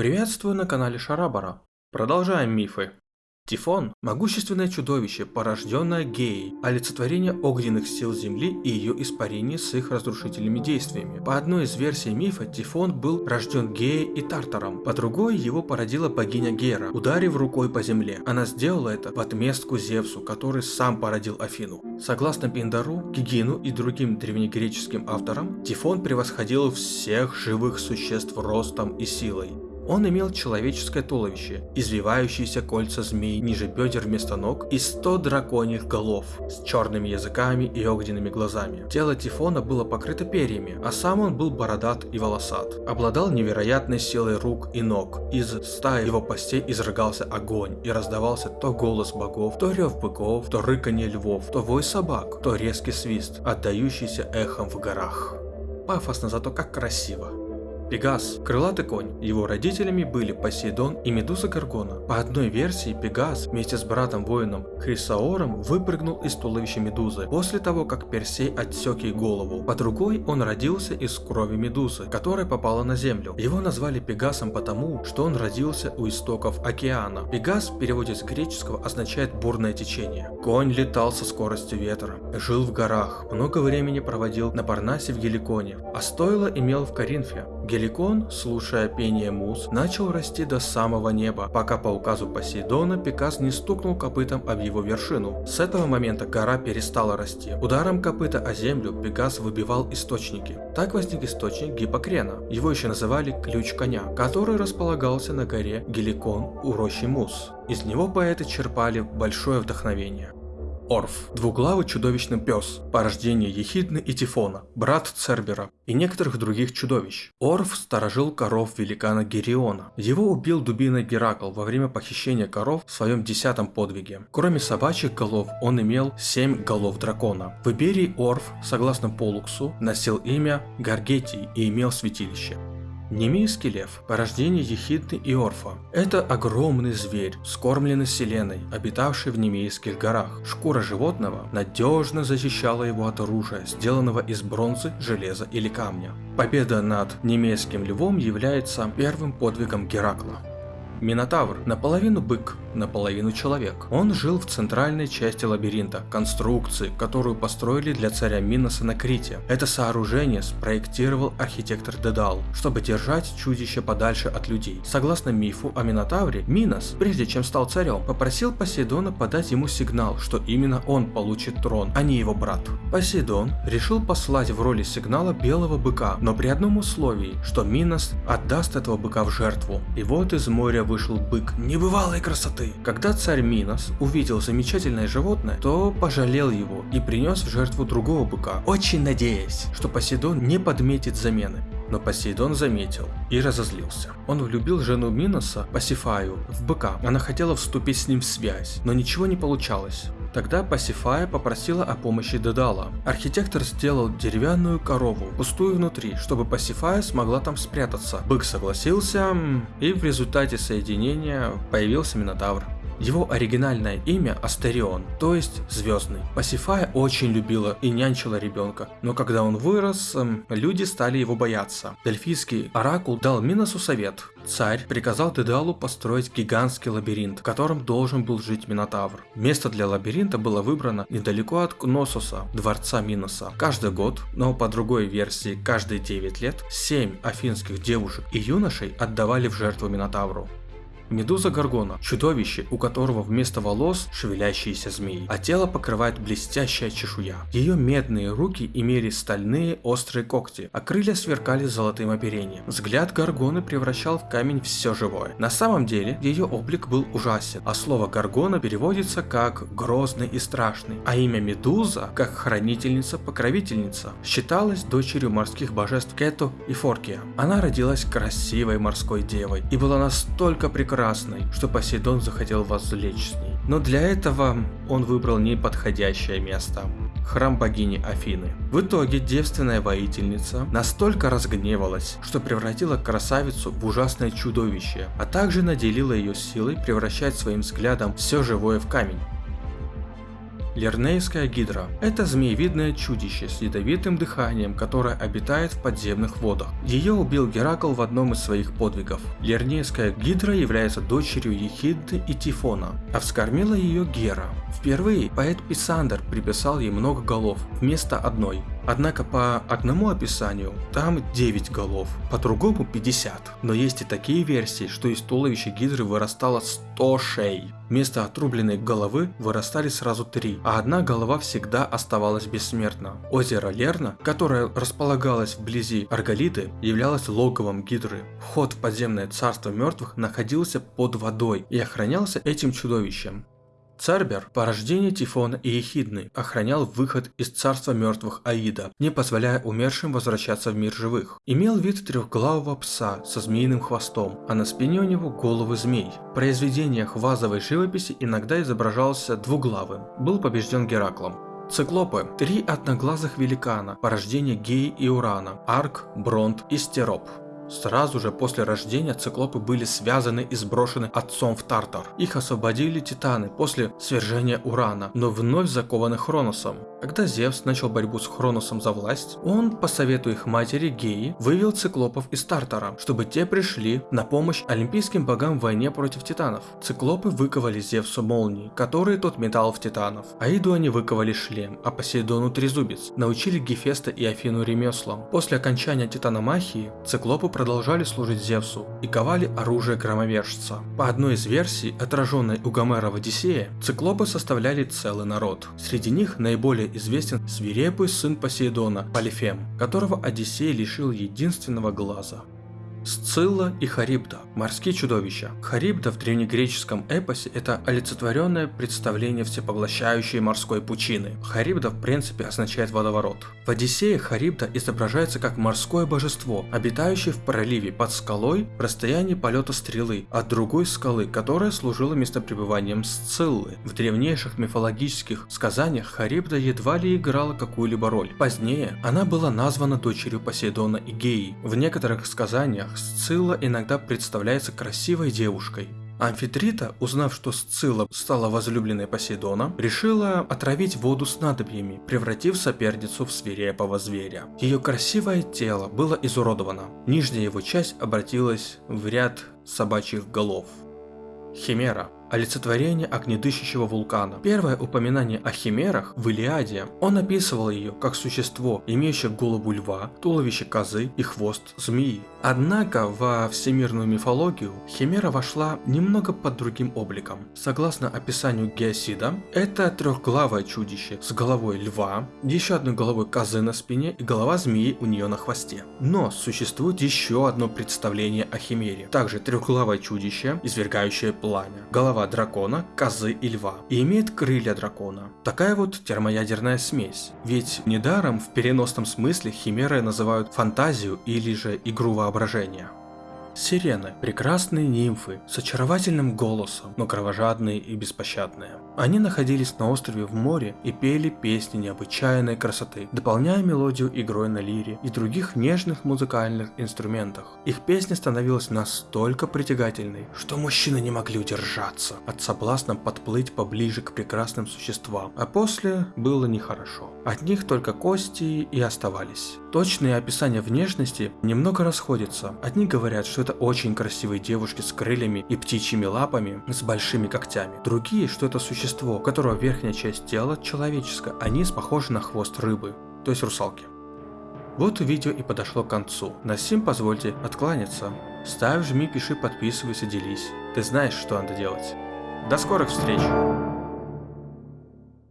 Приветствую на канале Шарабара. Продолжаем мифы. Тифон – могущественное чудовище, порожденное Геей, олицетворение огненных сил Земли и ее испарений с их разрушительными действиями. По одной из версий мифа, Тифон был рожден Геей и Тартаром, по другой его породила богиня Гера, ударив рукой по земле. Она сделала это в отместку Зевсу, который сам породил Афину. Согласно Пиндару, Гигину и другим древнегреческим авторам, Тифон превосходил всех живых существ ростом и силой. Он имел человеческое туловище, извивающиеся кольца змей ниже бедер вместо ног и 100 драконьих голов с черными языками и огненными глазами. Тело Тифона было покрыто перьями, а сам он был бородат и волосат. Обладал невероятной силой рук и ног. Из стаи его постей изрыгался огонь и раздавался то голос богов, то рев быков, то рыканье львов, то вой собак, то резкий свист, отдающийся эхом в горах. Пафосно, зато как красиво. Пегас – крылатый конь. Его родителями были Посейдон и Медуза Гаргона. По одной версии, Пегас вместе с братом-воином Хрисаором выпрыгнул из туловища Медузы после того, как Персей отсек ей голову. По другой, он родился из крови Медузы, которая попала на землю. Его назвали Пегасом потому, что он родился у истоков океана. Пегас в переводе с греческого означает бурное течение. Конь летал со скоростью ветра, жил в горах, много времени проводил на Парнасе в Геликоне, а стоило имел в Коринфе. Геликон, слушая пение муз, начал расти до самого неба, пока по указу Посейдона Пегас не стукнул копытом об его вершину. С этого момента гора перестала расти. Ударом копыта о землю Пегас выбивал источники. Так возник источник Гиппокрена. Его еще называли ключ коня, который располагался на горе Геликон у рощи Мус. Из него поэты черпали большое вдохновение. Орф, двуглавый чудовищный пес, порождение Ехидны и Тифона, брат Цербера и некоторых других чудовищ. Орф сторожил коров великана Гериона. Его убил дубиной Геракл во время похищения коров в своем десятом подвиге. Кроме собачьих голов, он имел семь голов дракона. В Иберии Орф, согласно Полуксу, носил имя Гаргетий и имел святилище. Немейский лев – порождение Ехидны и Орфа. Это огромный зверь, скормленный селеной, обитавший в Немейских горах. Шкура животного надежно защищала его от оружия, сделанного из бронзы, железа или камня. Победа над немейским львом является первым подвигом Геракла. Минотавр – наполовину бык, наполовину человек. Он жил в центральной части лабиринта, конструкции, которую построили для царя Миноса на Крите. Это сооружение спроектировал архитектор Дедал, чтобы держать чудище подальше от людей. Согласно мифу о Минотавре, Минос, прежде чем стал царем, попросил Посейдона подать ему сигнал, что именно он получит трон, а не его брат. Посейдон решил послать в роли сигнала белого быка, но при одном условии, что Минос отдаст этого быка в жертву. И вот из моря вышел бык небывалой красоты. Когда царь Минос увидел замечательное животное, то пожалел его и принес в жертву другого быка, очень надеясь, что Посейдон не подметит замены. Но Посейдон заметил и разозлился. Он влюбил жену Миноса, Пасифаю, в быка. Она хотела вступить с ним в связь, но ничего не получалось. Тогда Пасифая попросила о помощи Дедала. Архитектор сделал деревянную корову, пустую внутри, чтобы Пасифая смогла там спрятаться. Бык согласился, и в результате соединения появился Минотавр. Его оригинальное имя Астерион, то есть Звездный. Пасифая очень любила и нянчила ребенка, но когда он вырос, эм, люди стали его бояться. Дельфийский оракул дал Миносу совет. Царь приказал Дедалу построить гигантский лабиринт, в котором должен был жить Минотавр. Место для лабиринта было выбрано недалеко от Кнососа, дворца Миноса. Каждый год, но по другой версии каждые 9 лет, 7 афинских девушек и юношей отдавали в жертву Минотавру. Медуза Гаргона – чудовище, у которого вместо волос шевелящиеся змеи, а тело покрывает блестящая чешуя. Ее медные руки имели стальные острые когти, а крылья сверкали золотым оперением. Взгляд Гаргоны превращал в камень все живое. На самом деле, ее облик был ужасен, а слово Гаргона переводится как грозный и страшный, а имя Медуза как хранительница-покровительница. Считалась дочерью морских божеств Кето и Форкия. Она родилась красивой морской девой и была настолько прекрасной, прекрасной, что Посейдон захотел возлечь с ней. Но для этого он выбрал неподходящее место – храм богини Афины. В итоге девственная воительница настолько разгневалась, что превратила красавицу в ужасное чудовище, а также наделила ее силой превращать своим взглядом все живое в камень. Лернейская гидра. Это змеевидное чудище с ядовитым дыханием, которое обитает в подземных водах. Ее убил Геракл в одном из своих подвигов. Лернейская гидра является дочерью Ехидны и Тифона, а вскормила ее Гера. Впервые поэт Писандр приписал ей много голов вместо одной. Однако по одному описанию там 9 голов, по другому 50. Но есть и такие версии, что из туловища гидры вырастало 100 шей. Вместо отрубленной головы вырастали сразу три, а одна голова всегда оставалась бессмертна. Озеро Лерна, которое располагалось вблизи Арголиты, являлось логовом гидры. Вход в подземное царство мертвых находился под водой и охранялся этим чудовищем. Цербер, порождение Тифона и Ехидны, охранял выход из царства мертвых Аида, не позволяя умершим возвращаться в мир живых. Имел вид трехглавого пса со змеиным хвостом, а на спине у него головы змей. В произведениях вазовой живописи иногда изображался двуглавым, был побежден Гераклом. Циклопы – три одноглазых великана, порождение Геи и Урана, Арк, Бронт и Стероп. Сразу же после рождения циклопы были связаны и сброшены отцом в Тартар. Их освободили титаны после свержения Урана, но вновь закованы Хроносом. Когда Зевс начал борьбу с Хроносом за власть, он, по совету их матери Геи, вывел циклопов из Тартара, чтобы те пришли на помощь олимпийским богам в войне против титанов. Циклопы выковали Зевсу молнии, которые тот метал в титанов. Аиду они выковали шлем, а Посейдону трезубец. Научили Гефеста и Афину ремеслам. После окончания титаномахии, циклопы продолжали служить Зевсу и ковали оружие громовержца. По одной из версий, отраженной у Гомера в Одиссее, циклопы составляли целый народ. Среди них наиболее известен свирепый сын Посейдона, Полифем, которого Одиссей лишил единственного глаза. Сцилла и Харибда – морские чудовища. Харибда в древнегреческом эпосе – это олицетворенное представление всепоглощающей морской пучины. Харибда в принципе означает водоворот. В Одиссее Харибда изображается как морское божество, обитающее в проливе под скалой в расстоянии полета стрелы от другой скалы, которая служила местопребыванием Сциллы. В древнейших мифологических сказаниях Харибда едва ли играла какую-либо роль. Позднее она была названа дочерью Посейдона и Геи. В некоторых сказаниях Сцилла иногда представляется красивой девушкой. Амфитрита, узнав, что Сцилла стала возлюбленной Посейдона, решила отравить воду снадобьями, превратив соперницу в свирепого зверя. Ее красивое тело было изуродовано, нижняя его часть обратилась в ряд собачьих голов. Химера олицетворение огнедышащего вулкана. Первое упоминание о химерах в Илиаде. Он описывал ее как существо, имеющее голову льва, туловище козы и хвост змеи. Однако во всемирную мифологию химера вошла немного под другим обликом. Согласно описанию Геосида, это трехглавое чудище с головой льва, еще одной головой козы на спине и голова змеи у нее на хвосте. Но существует еще одно представление о химере. Также трехглавое чудище, извергающее пламя. Голова голова дракона, козы и льва, и имеет крылья дракона. Такая вот термоядерная смесь. Ведь недаром в переносном смысле химеры называют фантазию или же игру воображения. Сирены – прекрасные нимфы с очаровательным голосом, но кровожадные и беспощадные. Они находились на острове в море и пели песни необычайной красоты, дополняя мелодию игрой на лире и других нежных музыкальных инструментах. Их песня становилась настолько притягательной, что мужчины не могли удержаться от соблазна подплыть поближе к прекрасным существам, а после было нехорошо. От них только кости и оставались. Точные описания внешности немного расходятся. Одни говорят, что это очень красивые девушки с крыльями и птичьими лапами с большими когтями. Другие, что это существо, у которого верхняя часть тела человеческая, а низ похож на хвост рыбы, то есть русалки. Вот видео и подошло к концу. На сим позвольте откланяться. Ставь, жми, пиши, подписывайся, делись. Ты знаешь, что надо делать. До скорых встреч!